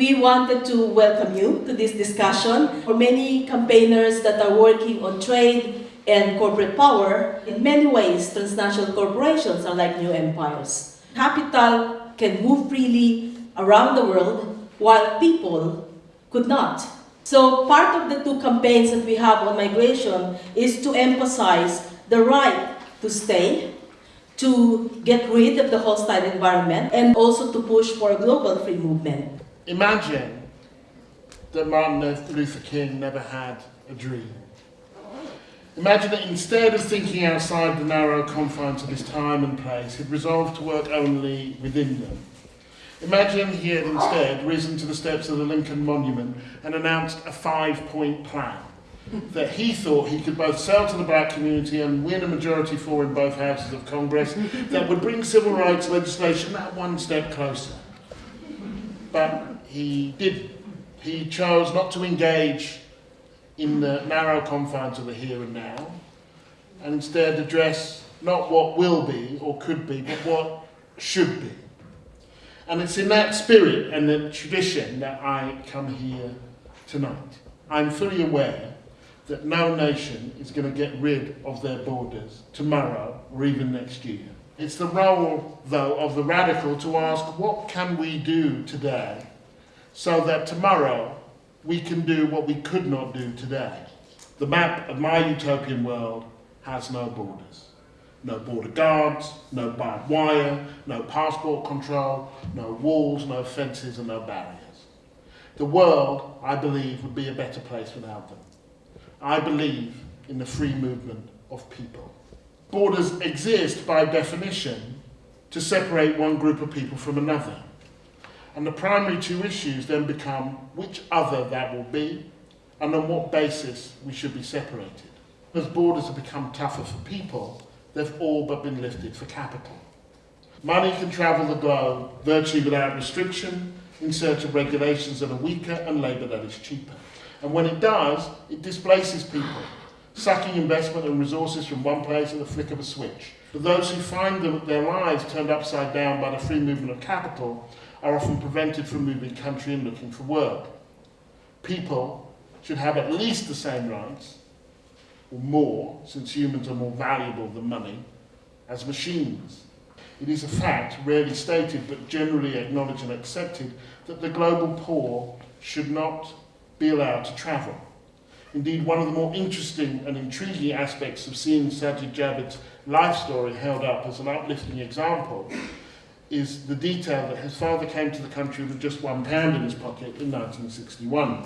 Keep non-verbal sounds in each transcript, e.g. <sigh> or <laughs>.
We wanted to welcome you to this discussion. For many campaigners that are working on trade and corporate power, in many ways, transnational corporations are like new empires. Capital can move freely around the world while people could not. So part of the two campaigns that we have on migration is to emphasize the right to stay, to get rid of the hostile environment, and also to push for a global free movement. Imagine that Martin Luther King never had a dream. Imagine that instead of thinking outside the narrow confines of his time and place, he'd resolved to work only within them. Imagine he had instead risen to the steps of the Lincoln Monument and announced a five-point plan that he thought he could both sell to the black community and win a majority for in both houses of Congress that would bring civil rights legislation that one step closer. But he did. He chose not to engage in the narrow confines of the here and now, and instead address not what will be or could be, but what should be. And it's in that spirit and the tradition that I come here tonight. I'm fully aware that no nation is going to get rid of their borders tomorrow or even next year. It's the role, though, of the radical to ask what can we do today so that tomorrow we can do what we could not do today. The map of my utopian world has no borders. No border guards, no barbed wire, no passport control, no walls, no fences and no barriers. The world, I believe, would be a better place without them. I believe in the free movement of people. Borders exist by definition to separate one group of people from another. And the primary two issues then become which other that will be and on what basis we should be separated. As borders have become tougher for people, they've all but been lifted for capital. Money can travel the globe virtually without restriction in search of regulations that are weaker and labour that is cheaper. And when it does, it displaces people, sucking investment and resources from one place at the flick of a switch. But those who find them, their lives turned upside down by the free movement of capital are often prevented from moving country and looking for work. People should have at least the same rights or more, since humans are more valuable than money, as machines. It is a fact, rarely stated but generally acknowledged and accepted, that the global poor should not be allowed to travel. Indeed, one of the more interesting and intriguing aspects of seeing Sajid Javid's life story held up as an uplifting example is the detail that his father came to the country with just one pound in his pocket in 1961.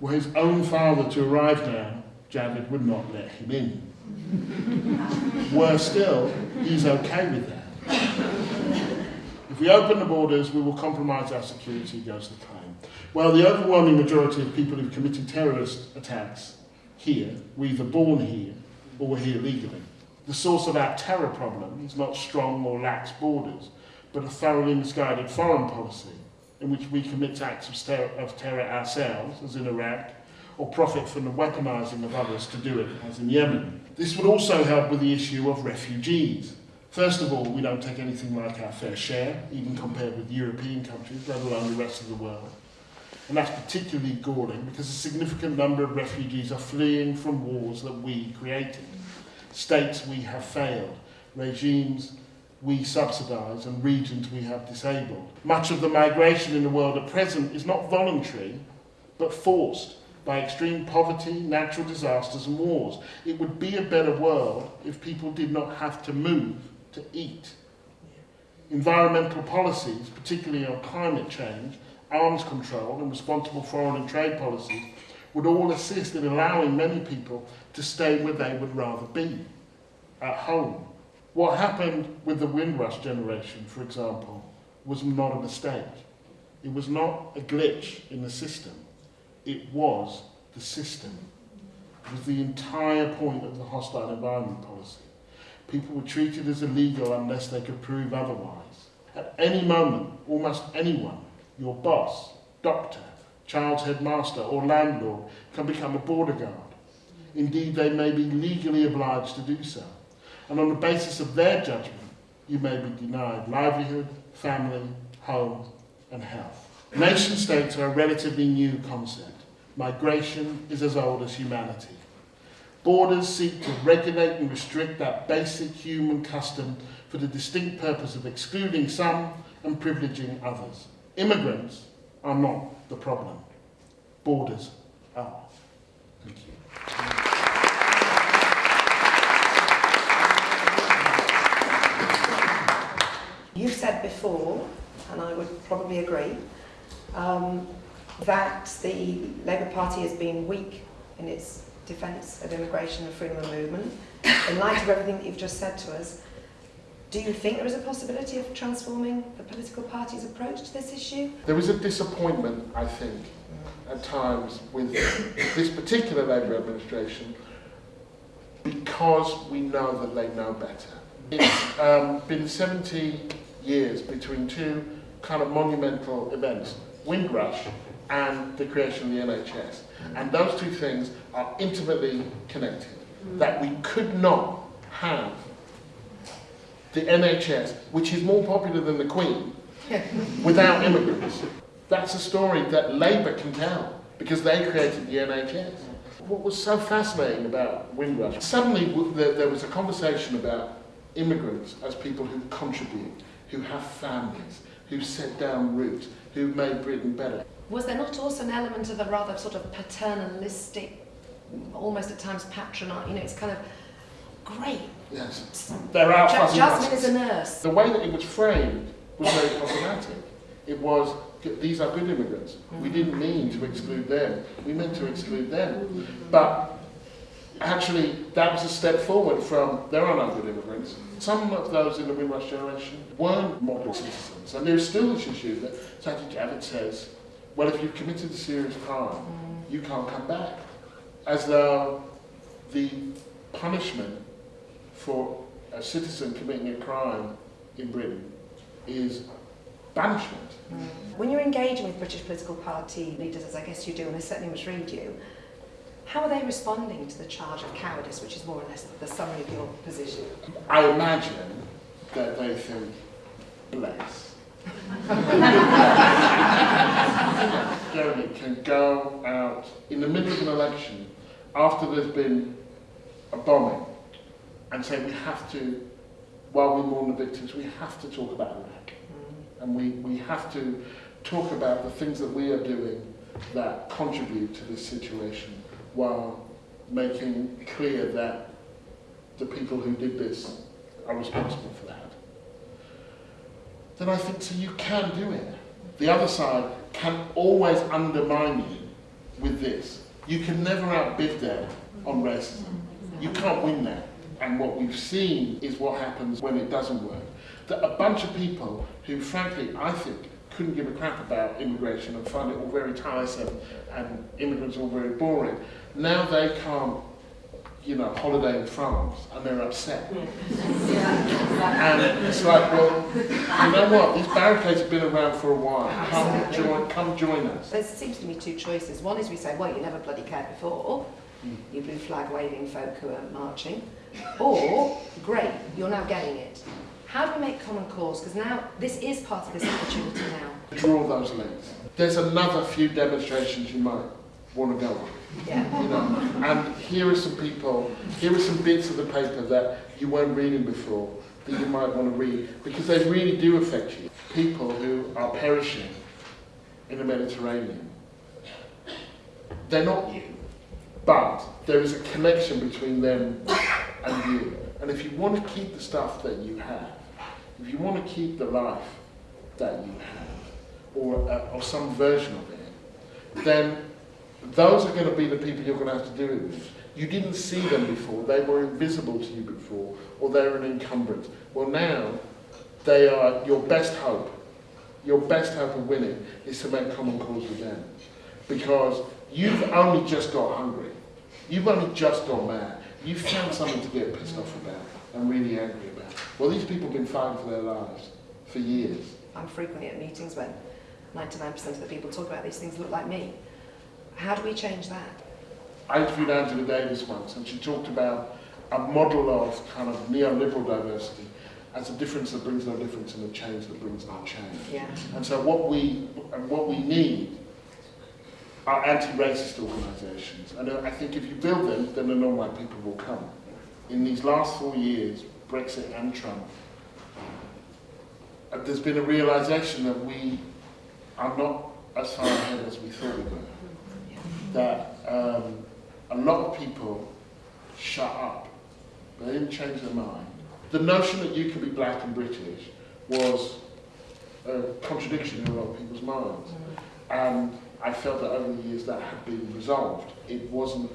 Were his own father to arrive now, Javid would not let him in. <laughs> Worse still, he's okay with that. If we open the borders, we will compromise our security, goes the claim. Well, the overwhelming majority of people who've committed terrorist attacks here were either born here or were here legally. The source of our terror problem is not strong or lax borders, but a thoroughly misguided foreign policy in which we commit acts of terror, of terror ourselves, as in Iraq, or profit from the weaponising of others to do it, as in Yemen. This would also help with the issue of refugees. First of all, we don't take anything like our fair share, even compared with European countries, let alone the rest of the world. And that's particularly galling because a significant number of refugees are fleeing from wars that we created, states we have failed, regimes we subsidise and regions we have disabled. Much of the migration in the world at present is not voluntary, but forced by extreme poverty, natural disasters and wars. It would be a better world if people did not have to move to eat. Environmental policies, particularly on climate change, arms control and responsible foreign and trade policies would all assist in allowing many people to stay where they would rather be, at home. What happened with the Windrush generation, for example, was not a mistake. It was not a glitch in the system. It was the system. It was the entire point of the hostile environment policy. People were treated as illegal unless they could prove otherwise. At any moment, almost anyone, your boss, doctor, child's headmaster or landlord can become a border guard. Indeed, they may be legally obliged to do so. And on the basis of their judgment, you may be denied livelihood, family, home and health. Nation states are a relatively new concept. Migration is as old as humanity. Borders seek to regulate and restrict that basic human custom for the distinct purpose of excluding some and privileging others. Immigrants are not the problem. Borders are. Thank you. You've said before, and I would probably agree, um, that the Labour Party has been weak in its defence of immigration and freedom of movement. In light of everything that you've just said to us, do you think there is a possibility of transforming the political party's approach to this issue? There was a disappointment, I think, at times with this particular Labour administration because we know that they know better. It's um, been 70 years between two kind of monumental events, Windrush and the creation of the NHS. And those two things are intimately connected. That we could not have the NHS, which is more popular than the Queen, <laughs> without immigrants. That's a story that Labour can tell because they created the NHS. What was so fascinating about Windrush, suddenly there there was a conversation about immigrants as people who contribute, who have families, who set down roots, who made Britain better. Was there not also an element of a rather sort of paternalistic, almost at times patronizing, you know, it's kind of great. Yes, there are Ja- Jasmine is a nurse. The way that it was framed was very problematic. It was, these are good immigrants. We mm. didn't mean to exclude them. We meant to exclude them. But actually, that was a step forward from, there are no good immigrants. Some of those in the Windrush generation weren't model citizens. And there's still this issue that Sajid Javid says, well, if you've committed a serious crime, you can't come back. As though the punishment for a citizen committing a crime in Britain is banishment. When you're engaging with British political party leaders, as I guess you do, and I certainly must read you, how are they responding to the charge of cowardice, which is more or less the summary of your position? I imagine that they think, bless. <laughs> <laughs> Jeremy can go out in the middle of an election after there's been a bombing and say we have to, while we mourn the victims, we have to talk about Iraq. Mm. And we, we have to talk about the things that we are doing that contribute to this situation while making clear that the people who did this are responsible for that. Then I think, so you can do it. The other side can always undermine you with this. You can never outbid them on racism. You can't win that. And what we've seen is what happens when it doesn't work. That a bunch of people who, frankly, I think couldn't give a crap about immigration and find it all very tiresome and immigrants all very boring, now they can't, you know, holiday in France and they're upset. <laughs> And it's like, well, you know what? These barricades have been around for a while. Come join, come join us. There seems to be two choices. One is we say, well, you never bloody cared before, hmm. you blue flag waving folk who are marching. Or, great, you're now getting it. How do we make common cause? Because now this is part of this opportunity now. Draw those links. There's another few demonstrations you might want to go on. Yeah. You know, and here are some people, here are some bits of the paper that you weren't reading before that you might want to read because they really do affect you. People who are perishing in the Mediterranean. They're not you, but there is a connection between them and you. And if you want to keep the stuff that you have, if you want to keep the life that you have, or, uh, or some version of it, then those are going to be the people you're going to have to deal with. You didn't see them before, they were invisible to you before, or they were an encumbrance. Well, now they are your best hope. Your best hope of winning is to make common cause with them. Because you've only just got hungry. You've only just got mad. You've found something to get pissed off about and really angry about. Well, these people have been fighting for their lives for years. I'm frequently at meetings when 99% of the people talk about these things look like me. How do we change that? I interviewed Angela Davis once, and she talked about a model of kind of neoliberal diversity as a difference that brings no difference and a change that brings no change. Yeah. And so what we and what we need are anti-racist organisations. And I think if you build them, then the non-white people will come. In these last four years, Brexit and Trump, uh, there's been a realisation that we are not as far ahead as we thought we were. That um, a lot of people shut up. They didn't change their mind. The notion that you could be black and British was a contradiction in a lot of people's minds. And I felt that over the years that had been resolved. It wasn't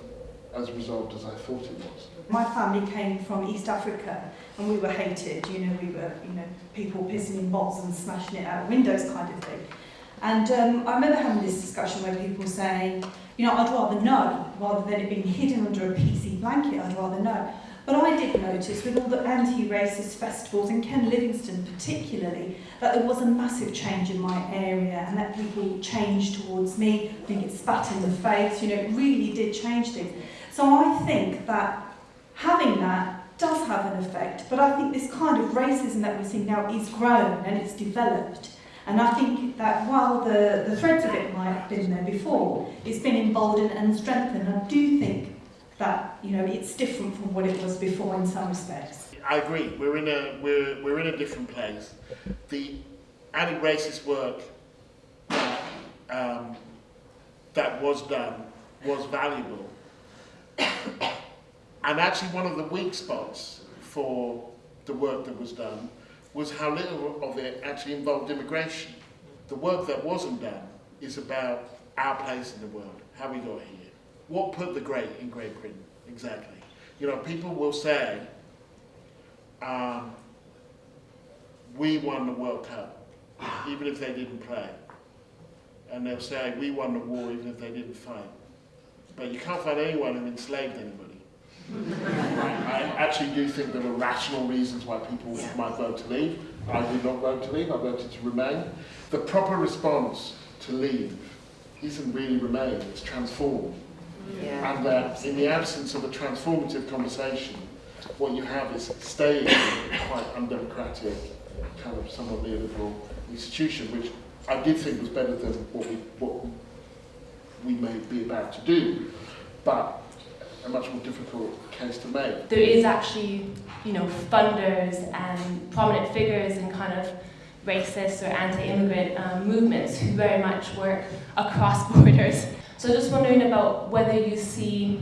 as resolved as I thought it was. My family came from East Africa and we were hated, you know, we were, you know, people pissing in bottles and smashing it out windows kind of thing. And um, I remember having this discussion where people saying, you know, I'd rather know rather than it being hidden under a PC blanket, I'd rather know. But I did notice with all the anti-racist festivals and Ken Livingstone particularly that there was a massive change in my area and that people changed towards me, being get spat in the face, you know, it really did change things. So I think that having that does have an effect, but I think this kind of racism that we're seeing now is grown and it's developed. And I think that while the, the threads of it might have been there before, it's been emboldened and strengthened. I do think that you know it's different from what it was before in some respects. I agree. We're in a we're we're in a different place. The anti-racist work um, that was done was valuable, <coughs> and actually one of the weak spots for the work that was done was how little of it actually involved immigration. The work that wasn't done is about our place in the world, how we got here. What put the great in Great Britain, exactly? You know, people will say, um, we won the World Cup, even if they didn't play. And they'll say, we won the war, even if they didn't fight. But you can't find anyone who enslaved anybody. I, I actually do think there are rational reasons why people might vote to leave. I did not vote to leave, I voted to remain. The proper response to leave isn't really remain, it's transform. Yeah. And that in the absence of a transformative conversation, what you have is staying in quite undemocratic, kind of somewhat neoliberal institution, which I did think was better than what we, what we may be about to do, but a much more difficult case to make. there is actually, you know, funders and prominent figures in kind of racist or anti-immigrant um, movements who very much work across <laughs> borders. So just wondering about whether you see,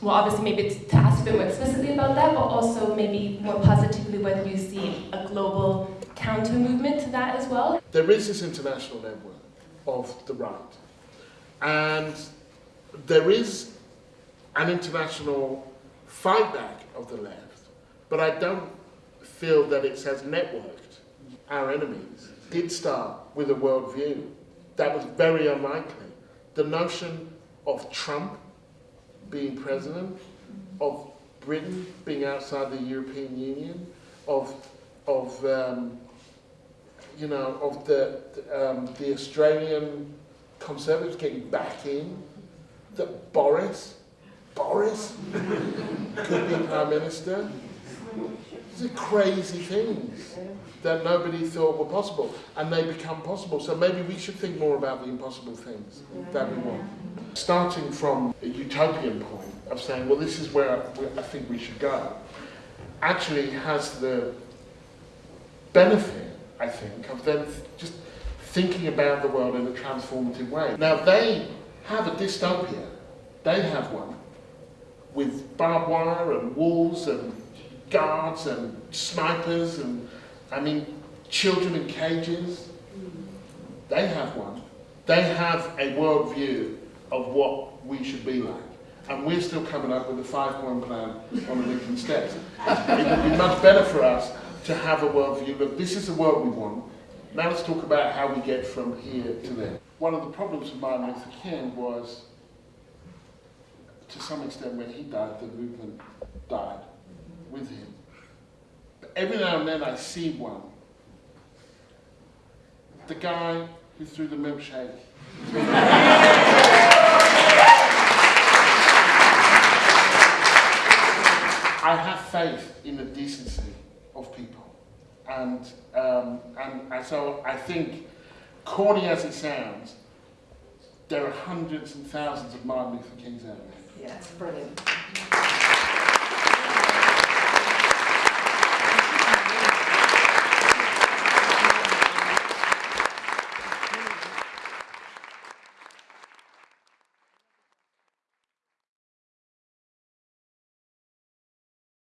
well obviously maybe to to ask a bit more explicitly about that, but also maybe more positively whether you see a global counter movement to that as well. There is this international network of the right, and there is an international fight back of the left, but I don't feel that it as networked. Our enemies did start with a worldview that was very unlikely. The notion of Trump being president, of Britain being outside the European Union, of of um, you know of the um, the Australian Conservatives getting back in, that Boris Boris could be prime minister. These are crazy things that nobody thought were possible, and they become possible. So maybe we should think more about the impossible things that we want. Starting from a utopian point of saying, well, this is where I think we should go, actually has the benefit, I think, of them just thinking about the world in a transformative way. Now, they have a dystopia. They have one with barbed wire and walls and guards and snipers and, I mean, children in cages. They have one. They have a worldview of what we should be like. And we're still coming up with a five-point plan on the Lincoln Steps. It would be much better for us to have a worldview. Look, this is the world we want. Now let's talk about how we get from here to there. One of the problems with Martin Luther King was, to some extent, when he died, the movement died with him. But every now and then I see one. The guy who threw the milkshake. I have faith in the decency of people. and, um, and, and so I think, corny as it sounds, there are hundreds and thousands of Martin Luther Kings out there. Yeah, brilliant.